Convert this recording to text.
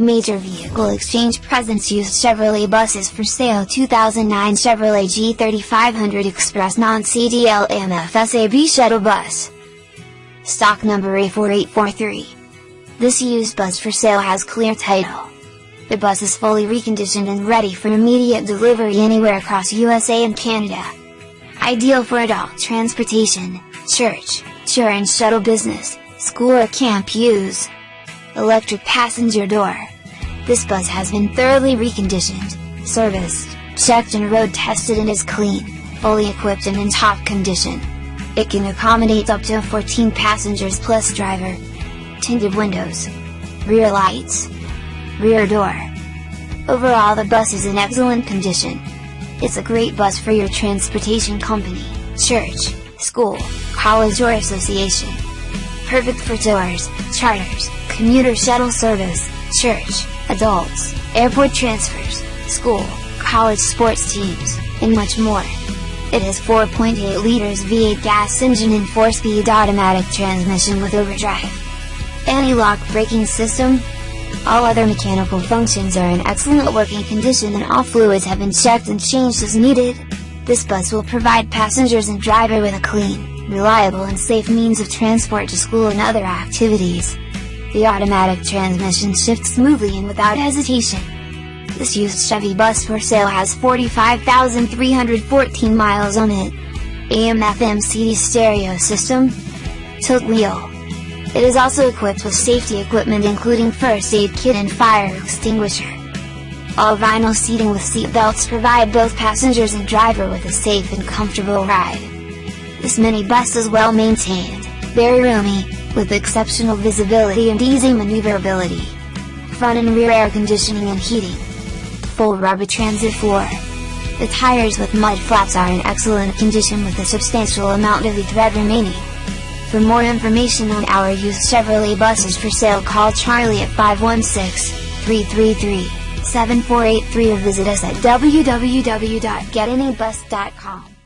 Major Vehicle Exchange presents used Chevrolet buses for sale 2009 Chevrolet G3500 Express Non-CDL MFSAB shuttle bus. Stock number A4843. This used bus for sale has clear title. The bus is fully reconditioned and ready for immediate delivery anywhere across USA and Canada. Ideal for adult transportation, church, tour and shuttle business, school or camp use. Electric passenger door. This bus has been thoroughly reconditioned, serviced, checked and road tested and is clean, fully equipped and in top condition. It can accommodate up to 14 passengers plus driver. Tinted windows. Rear lights. Rear door. Overall the bus is in excellent condition. It's a great bus for your transportation company, church, school, college or association. Perfect for tours, charters, commuter shuttle service, church, adults, airport transfers, school, college sports teams, and much more. It has 4.8 liters V8 gas engine and 4-speed automatic transmission with overdrive. Anti-lock braking system. All other mechanical functions are in excellent working condition and all fluids have been checked and changed as needed. This bus will provide passengers and driver with a clean, reliable and safe means of transport to school and other activities. The automatic transmission shifts smoothly and without hesitation. This used Chevy bus for sale has 45,314 miles on it. AM FM CD stereo system. Tilt wheel. It is also equipped with safety equipment including first aid kit and fire extinguisher. All vinyl seating with seat belts provide both passengers and driver with a safe and comfortable ride. This mini bus is well maintained, very roomy, with exceptional visibility and easy maneuverability. Front and rear air conditioning and heating. Full rubber transit floor. The tires with mud flaps are in excellent condition with a substantial amount of the tread remaining. For more information on our used Chevrolet buses for sale call Charlie at 516-333-7483 or visit us at www.getanybus.com.